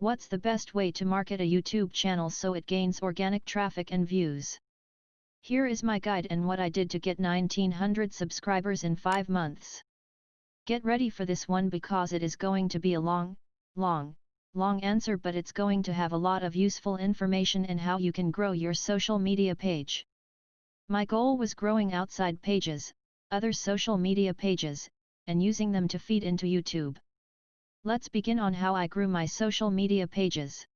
What's the best way to market a YouTube channel so it gains organic traffic and views? Here is my guide and what I did to get 1900 subscribers in 5 months. Get ready for this one because it is going to be a long, long, long answer but it's going to have a lot of useful information and how you can grow your social media page. My goal was growing outside pages, other social media pages, and using them to feed into YouTube. Let's begin on how I grew my social media pages.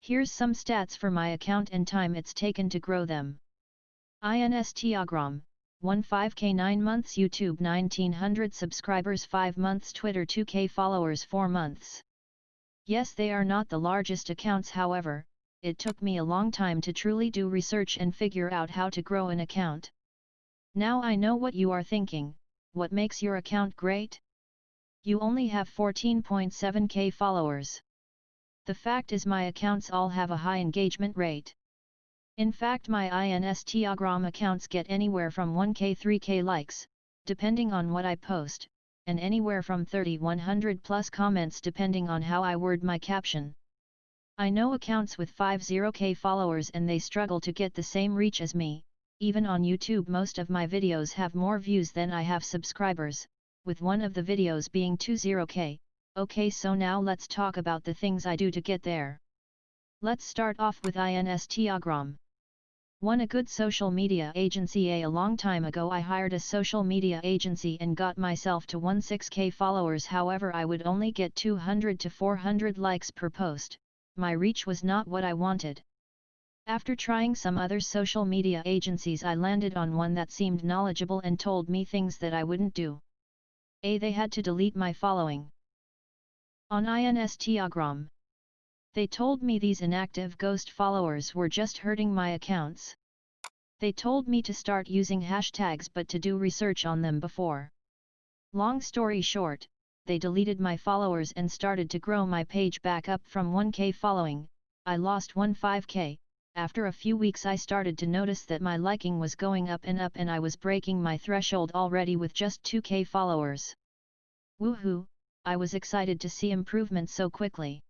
Here's some stats for my account and time it's taken to grow them. Instagram 15k 9 months YouTube 1900 subscribers 5 months Twitter 2k followers 4 months. Yes they are not the largest accounts however, it took me a long time to truly do research and figure out how to grow an account. Now I know what you are thinking, what makes your account great? You only have 14.7k followers. The fact is my accounts all have a high engagement rate. In fact my Instagram accounts get anywhere from 1k 3k likes, depending on what I post, and anywhere from 30-100 plus comments depending on how I word my caption. I know accounts with 50k followers and they struggle to get the same reach as me, even on YouTube most of my videos have more views than I have subscribers, with one of the videos being 20k, okay so now let's talk about the things I do to get there. Let's start off with Instagram. One a good social media agency a, a long time ago I hired a social media agency and got myself to 16k followers however I would only get 200 to 400 likes per post, my reach was not what I wanted. After trying some other social media agencies I landed on one that seemed knowledgeable and told me things that I wouldn't do. A. They had to delete my following. On Instagram. They told me these inactive ghost followers were just hurting my accounts. They told me to start using hashtags but to do research on them before. Long story short, they deleted my followers and started to grow my page back up from 1k following, I lost 1.5k, after a few weeks I started to notice that my liking was going up and up and I was breaking my threshold already with just 2k followers. Woohoo, I was excited to see improvement so quickly.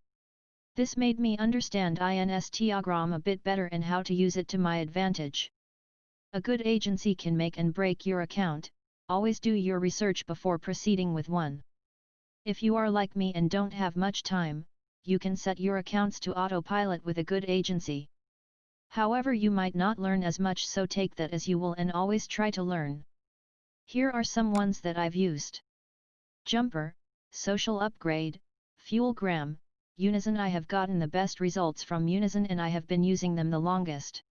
This made me understand Instagram a bit better and how to use it to my advantage. A good agency can make and break your account, always do your research before proceeding with one. If you are like me and don't have much time, you can set your accounts to autopilot with a good agency. However you might not learn as much so take that as you will and always try to learn. Here are some ones that I've used. Jumper, Social Upgrade, Fuelgram, Unison I have gotten the best results from Unison and I have been using them the longest.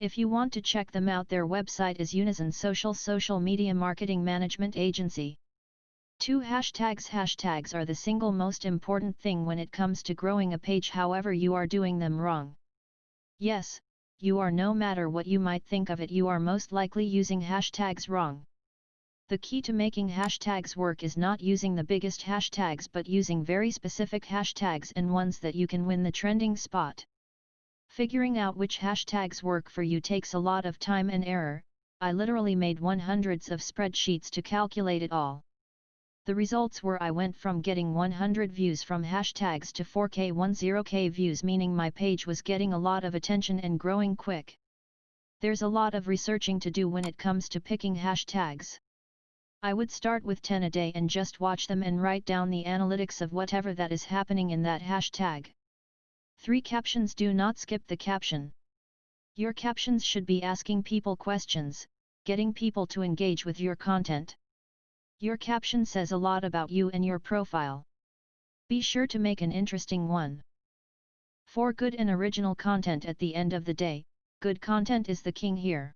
If you want to check them out their website is Unison Social Social Media Marketing Management Agency. 2 Hashtags Hashtags are the single most important thing when it comes to growing a page however you are doing them wrong. Yes, you are no matter what you might think of it you are most likely using hashtags wrong. The key to making hashtags work is not using the biggest hashtags but using very specific hashtags and ones that you can win the trending spot. Figuring out which hashtags work for you takes a lot of time and error, I literally made one hundreds of spreadsheets to calculate it all. The results were I went from getting 100 views from hashtags to 4k 10k views meaning my page was getting a lot of attention and growing quick. There's a lot of researching to do when it comes to picking hashtags. I would start with 10 a day and just watch them and write down the analytics of whatever that is happening in that hashtag. 3 Captions Do not skip the caption. Your captions should be asking people questions, getting people to engage with your content. Your caption says a lot about you and your profile. Be sure to make an interesting one. For good and original content at the end of the day, good content is the king here.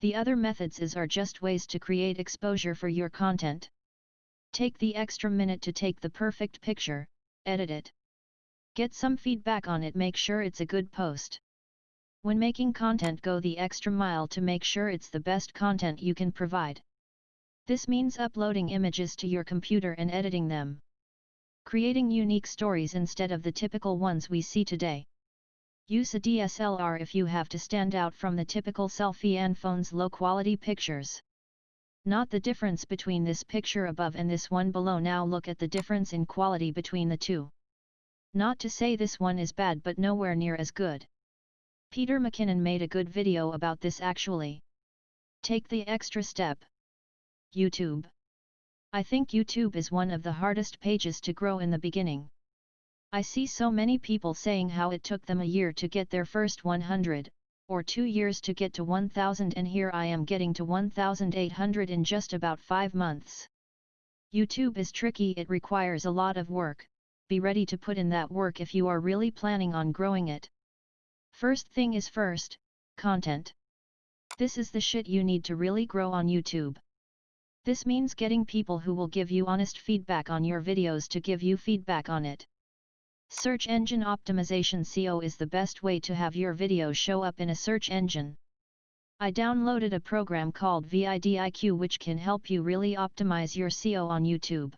The other methods is are just ways to create exposure for your content. Take the extra minute to take the perfect picture, edit it. Get some feedback on it make sure it's a good post. When making content go the extra mile to make sure it's the best content you can provide. This means uploading images to your computer and editing them. Creating unique stories instead of the typical ones we see today. Use a DSLR if you have to stand out from the typical selfie and phone's low-quality pictures. Not the difference between this picture above and this one below now look at the difference in quality between the two. Not to say this one is bad but nowhere near as good. Peter McKinnon made a good video about this actually. Take the extra step. YouTube. I think YouTube is one of the hardest pages to grow in the beginning. I see so many people saying how it took them a year to get their first 100, or two years to get to 1000 and here I am getting to 1800 in just about 5 months. YouTube is tricky it requires a lot of work, be ready to put in that work if you are really planning on growing it. First thing is first, content. This is the shit you need to really grow on YouTube. This means getting people who will give you honest feedback on your videos to give you feedback on it. Search engine optimization SEO is the best way to have your video show up in a search engine. I downloaded a program called vidIQ which can help you really optimize your SEO on YouTube.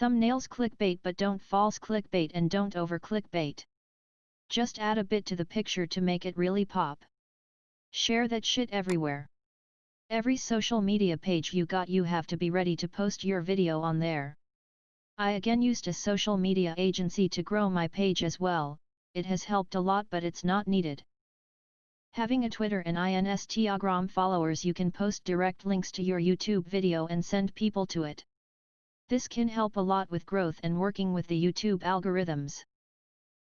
Thumbnails clickbait but don't false clickbait and don't over clickbait. Just add a bit to the picture to make it really pop. Share that shit everywhere. Every social media page you got you have to be ready to post your video on there. I again used a social media agency to grow my page as well, it has helped a lot but it's not needed. Having a Twitter and Instagram followers you can post direct links to your YouTube video and send people to it. This can help a lot with growth and working with the YouTube algorithms.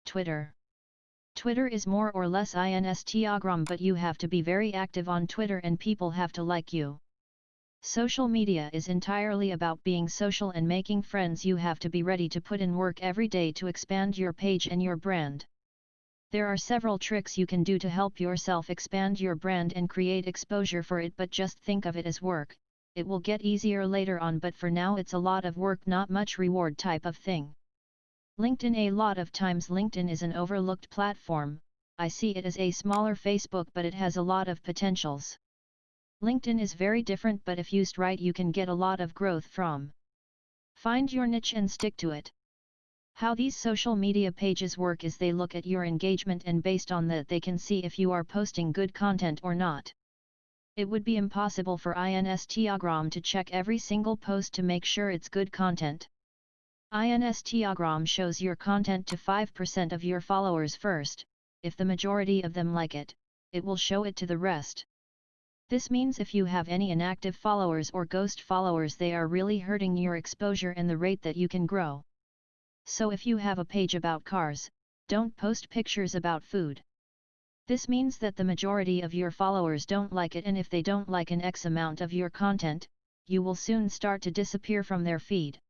Twitter Twitter is more or less Instagram but you have to be very active on Twitter and people have to like you. Social media is entirely about being social and making friends you have to be ready to put in work every day to expand your page and your brand. There are several tricks you can do to help yourself expand your brand and create exposure for it but just think of it as work, it will get easier later on but for now it's a lot of work not much reward type of thing. LinkedIn A lot of times LinkedIn is an overlooked platform, I see it as a smaller Facebook but it has a lot of potentials. LinkedIn is very different but if used right you can get a lot of growth from. Find your niche and stick to it. How these social media pages work is they look at your engagement and based on that they can see if you are posting good content or not. It would be impossible for Instagram to check every single post to make sure it's good content. Instagram shows your content to 5% of your followers first, if the majority of them like it, it will show it to the rest. This means if you have any inactive followers or ghost followers they are really hurting your exposure and the rate that you can grow. So if you have a page about cars, don't post pictures about food. This means that the majority of your followers don't like it and if they don't like an X amount of your content, you will soon start to disappear from their feed.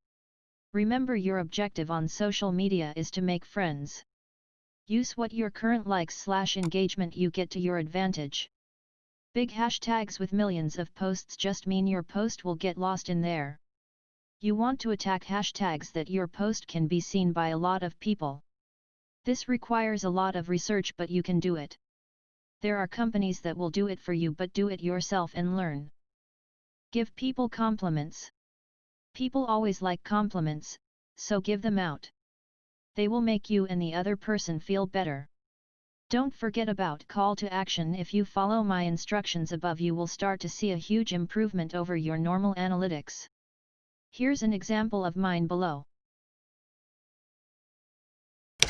Remember your objective on social media is to make friends. Use what your current likes slash engagement you get to your advantage. Big hashtags with millions of posts just mean your post will get lost in there. You want to attack hashtags that your post can be seen by a lot of people. This requires a lot of research but you can do it. There are companies that will do it for you but do it yourself and learn. Give people compliments. People always like compliments, so give them out. They will make you and the other person feel better. Don't forget about call to action if you follow my instructions above you will start to see a huge improvement over your normal analytics. Here's an example of mine below.